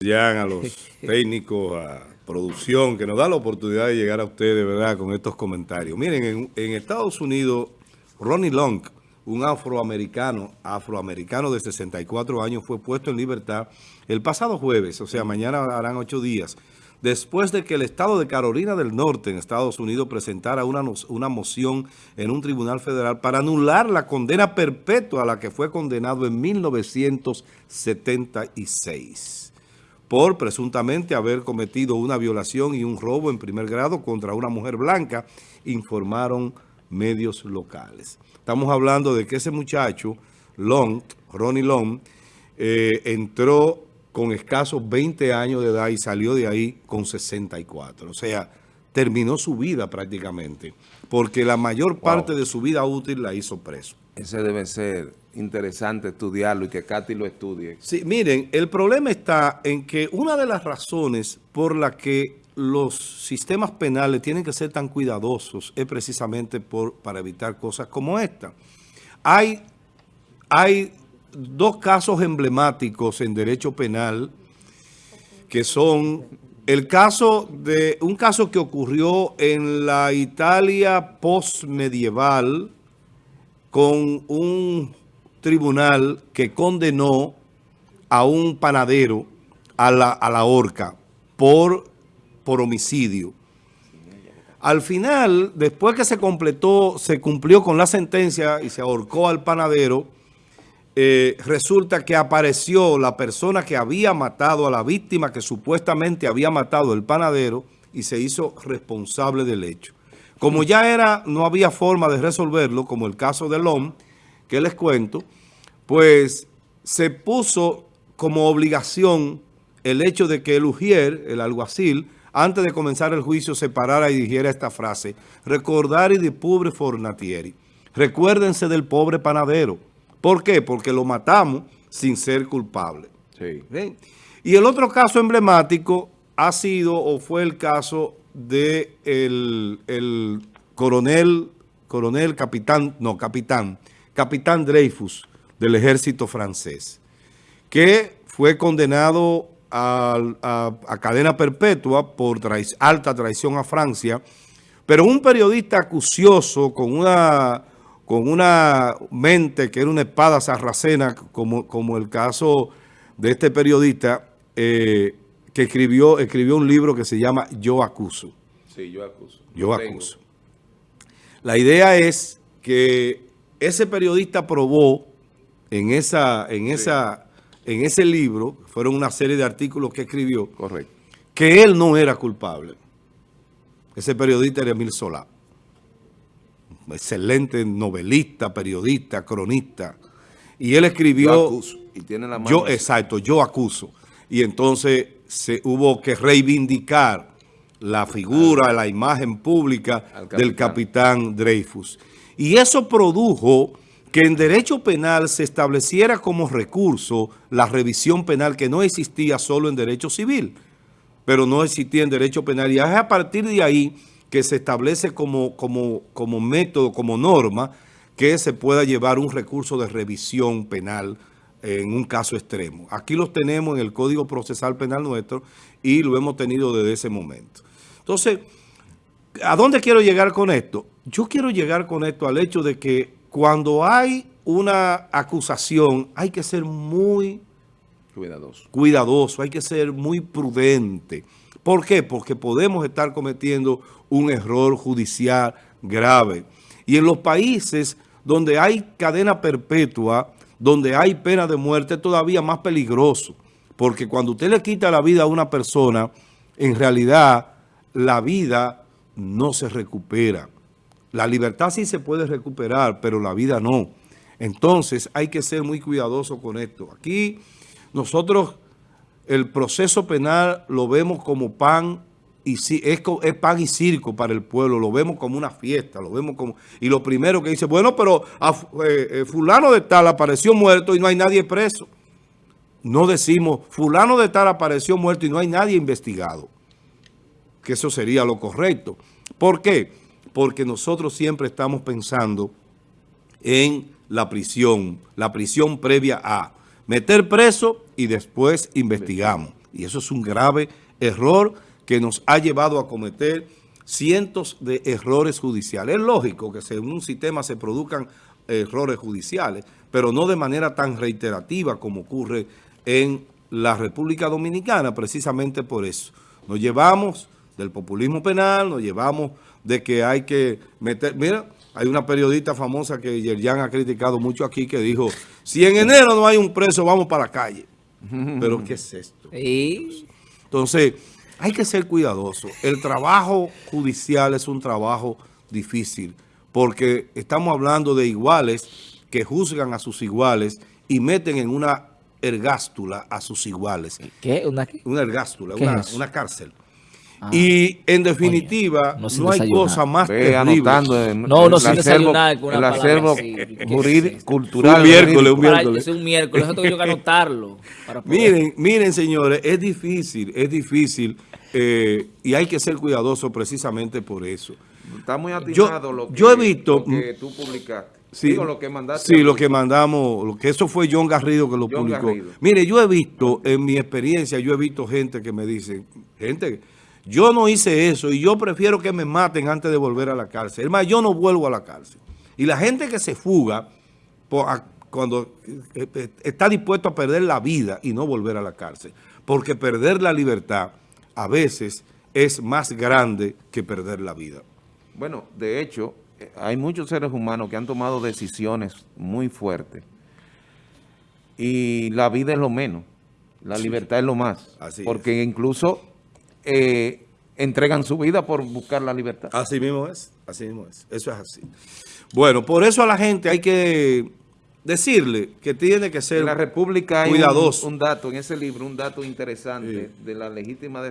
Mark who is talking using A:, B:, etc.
A: A los técnicos, a producción, que nos da la oportunidad de llegar a ustedes, ¿verdad?, con estos comentarios. Miren, en, en Estados Unidos, Ronnie Long, un afroamericano, afroamericano de 64 años, fue puesto en libertad el pasado jueves, o sea, mañana harán ocho días, después de que el estado de Carolina del Norte, en Estados Unidos, presentara una, una moción en un tribunal federal para anular la condena perpetua a la que fue condenado en 1976 por presuntamente haber cometido una violación y un robo en primer grado contra una mujer blanca, informaron medios locales. Estamos hablando de que ese muchacho, Long, Ronnie Long, eh, entró con escasos 20 años de edad y salió de ahí con 64. O sea, terminó su vida prácticamente, porque la mayor parte de su vida útil la hizo preso.
B: Ese debe ser interesante estudiarlo y que Katy lo estudie.
A: Sí, miren, el problema está en que una de las razones por la que los sistemas penales tienen que ser tan cuidadosos es precisamente por, para evitar cosas como esta. Hay, hay dos casos emblemáticos en derecho penal que son el caso de un caso que ocurrió en la Italia postmedieval con un tribunal que condenó a un panadero a la, a la horca por, por homicidio. Al final, después que se completó, se cumplió con la sentencia y se ahorcó al panadero, eh, resulta que apareció la persona que había matado a la víctima que supuestamente había matado el panadero y se hizo responsable del hecho. Como ya era, no había forma de resolverlo, como el caso de Lom, que les cuento, pues se puso como obligación el hecho de que el ujier, el alguacil, antes de comenzar el juicio se parara y dijera esta frase, recordar y de pobre fornatieri. Recuérdense del pobre panadero. ¿Por qué? Porque lo matamos sin ser culpable. Sí. Y el otro caso emblemático ha sido o fue el caso de el, coronel, coronel, capitán, no, capitán, capitán Dreyfus del ejército francés, que fue condenado a, cadena perpetua por alta traición a Francia, pero un periodista acucioso con una, con una mente que era una espada sarracena, como, como el caso de este periodista, eh, que escribió, escribió un libro que se llama Yo Acuso.
B: Sí, Yo Acuso.
A: Yo Acuso. La idea es que ese periodista probó en, esa, en, esa, en ese libro, fueron una serie de artículos que escribió,
B: Correcto.
A: que él no era culpable. Ese periodista era Emil Solá. Excelente novelista, periodista, cronista. Y él escribió...
B: Yo acuso. Y tiene la mano
A: yo, exacto, yo acuso. Y entonces se hubo que reivindicar la figura, la imagen pública del capitán Dreyfus. Y eso produjo que en derecho penal se estableciera como recurso la revisión penal que no existía solo en derecho civil, pero no existía en derecho penal. Y es a partir de ahí que se establece como, como, como método, como norma, que se pueda llevar un recurso de revisión penal en un caso extremo. Aquí los tenemos en el Código Procesal Penal nuestro y lo hemos tenido desde ese momento. Entonces, ¿a dónde quiero llegar con esto? Yo quiero llegar con esto al hecho de que cuando hay una acusación hay que ser muy
B: cuidadoso.
A: cuidadoso, hay que ser muy prudente. ¿Por qué? Porque podemos estar cometiendo un error judicial grave. Y en los países donde hay cadena perpetua, donde hay pena de muerte, es todavía más peligroso. Porque cuando usted le quita la vida a una persona, en realidad la vida no se recupera. La libertad sí se puede recuperar, pero la vida no. Entonces hay que ser muy cuidadoso con esto. Aquí nosotros el proceso penal lo vemos como pan y es, es pan y circo para el pueblo, lo vemos como una fiesta, lo vemos como... Y lo primero que dice, bueno, pero eh, eh, fulano de tal apareció muerto y no hay nadie preso. No decimos, fulano de tal apareció muerto y no hay nadie investigado. Que eso sería lo correcto. ¿Por qué? Porque nosotros siempre estamos pensando en la prisión, la prisión previa a meter preso y después investigamos. Y eso es un grave error que nos ha llevado a cometer cientos de errores judiciales. Es lógico que en un sistema se produzcan errores judiciales, pero no de manera tan reiterativa como ocurre en la República Dominicana, precisamente por eso. Nos llevamos del populismo penal, nos llevamos de que hay que meter... Mira, hay una periodista famosa que Yerjan ha criticado mucho aquí que dijo, si en enero no hay un preso, vamos para la calle. Pero ¿qué es esto? Entonces, hay que ser cuidadoso. El trabajo judicial es un trabajo difícil porque estamos hablando de iguales que juzgan a sus iguales y meten en una ergástula a sus iguales.
C: ¿Qué? ¿Una,
A: una ergástula, una, una, cárcel. Ah. Y en definitiva, no, hay cosa más terrible.
C: no, no, sin desayunar.
B: el acervo cultural.
A: Un miércoles, un miércoles.
C: Es un miércoles, eso tengo que anotarlo.
A: miren, miren, señores, es difícil, es difícil eh, y hay que ser cuidadoso precisamente por eso.
B: Está muy atinado lo, que,
A: yo he visto,
B: que tú publicaste. Sí, lo que
A: mandaste. Sí, lo que mandamos, lo que eso fue John Garrido que lo publicó. Mire, yo he visto, en mi experiencia, yo he visto gente que me dice, gente, yo no hice eso y yo prefiero que me maten antes de volver a la cárcel. Es más, yo no vuelvo a la cárcel. Y la gente que se fuga cuando eh, eh, está dispuesto a perder la vida y no volver a la cárcel, porque perder la libertad a veces es más grande que perder la vida.
B: Bueno, de hecho, hay muchos seres humanos que han tomado decisiones muy fuertes y la vida es lo menos, la libertad es lo más, porque incluso eh, entregan su vida por buscar la libertad.
A: Así mismo es, así mismo es, eso es así. Bueno, por eso a la gente hay que decirle que tiene que ser
B: en la República hay
A: cuidadoso.
B: Un, dato, en ese libro, un dato interesante de la legítima defensa